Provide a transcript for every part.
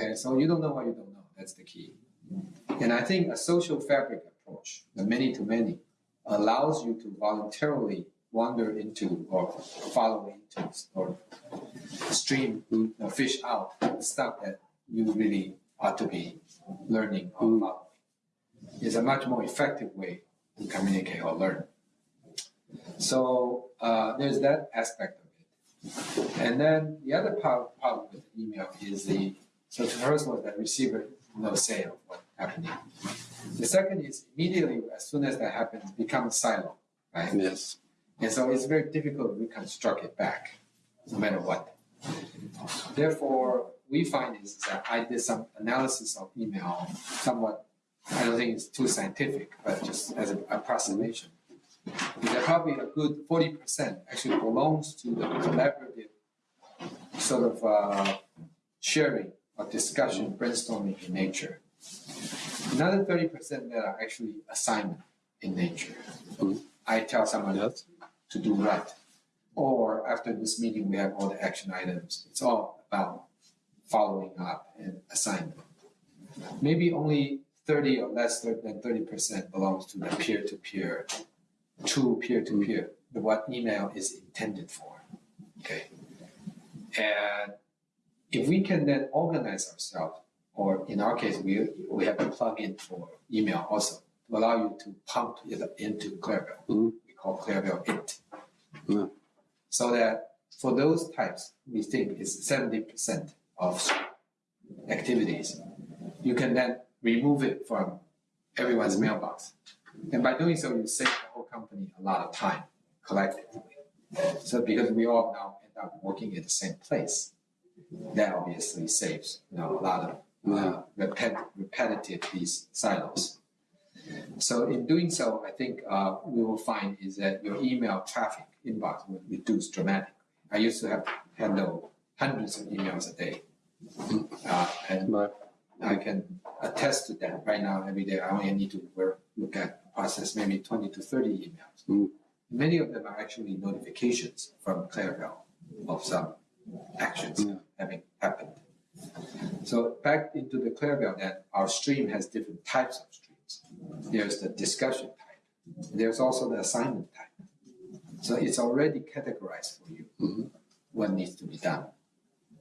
Okay, so you don't know what you don't know. That's the key. And I think a social fabric approach, the many to many, allows you to voluntarily wander into or follow into or stream or fish out the stuff that you really ought to be learning or following. It's a much more effective way to communicate or learn. So uh, there's that aspect of it. And then the other part, part with the email is the so the first one that receiver no say of what's happening. The second is immediately as soon as that happens, becomes silo, right? Yes. And so it's very difficult to reconstruct it back, no matter what. Therefore, we find is that I did some analysis of email, somewhat, I don't think it's too scientific, but just as an approximation. That probably a good forty percent actually belongs to the collaborative sort of uh, sharing or discussion, brainstorming in nature. Another thirty percent that are actually assignment in nature. Mhm. I tell someone Yes. to do what. Or after this meeting, we have all the action items. It's all about following up and assignment. Maybe only thirty or less than thirty percent belongs to the peer-to-peer, true peer-to-peer, the what email is intended for. Okay. And if we can then organize ourselves, or in our case, we we have a plugin for email also to allow you to pump it into Clearvale. Mhm. We call Clearvale it. Yeah. So that for those types, we think is seventy percent of activities. You can then remove it from everyone's mailbox. And by doing so, you save the whole company a lot of time collectively. So because we all now end up working at the same place, that obviously saves you know a lot of uh, repet- repetitive these silos. So in doing so, I think uh, we will find is that your email traffic inbox will reduce dramatically. I used to have handle hundreds of emails a day, uh, and Right. I can attest to that. Right now, every day, I only need to work, look at process maybe twenty to thirty emails. Mm. Many of them are actually notifications from Clearvale of some actions Yeah. Having happened. So back into the Clearvale, that our stream has different types of streams. There's the discussion type. There's also the assignment type. So it's already categorized for you Mhm. what needs to be done.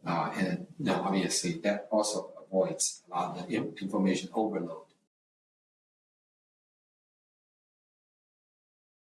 Uh, and now obviously that also avoids a lot of the information overload